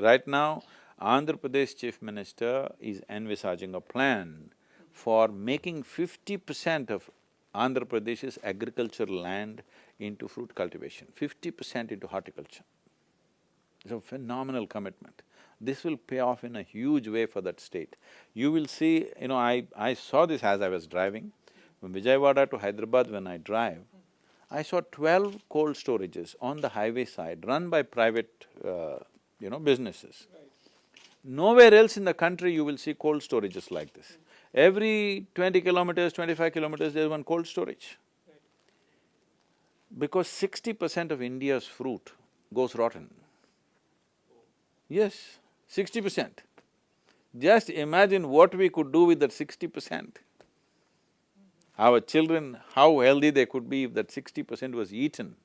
Right now, Andhra Pradesh Chief Minister is envisaging a plan for making fifty percent of Andhra Pradesh's agricultural land into fruit cultivation, fifty percent into horticulture. It's a phenomenal commitment. This will pay off in a huge way for that state. You will see, you know, I… I saw this as I was driving. From Vijayawada to Hyderabad when I drive, I saw twelve cold storages on the highway side run by private, uh, you know, businesses. Nowhere else in the country you will see cold storages like this. Every twenty kilometers, twenty-five kilometers, there's one cold storage. Because sixty percent of India's fruit goes rotten. Yes, sixty percent. Just imagine what we could do with that sixty percent. Our children, how healthy they could be if that sixty percent was eaten.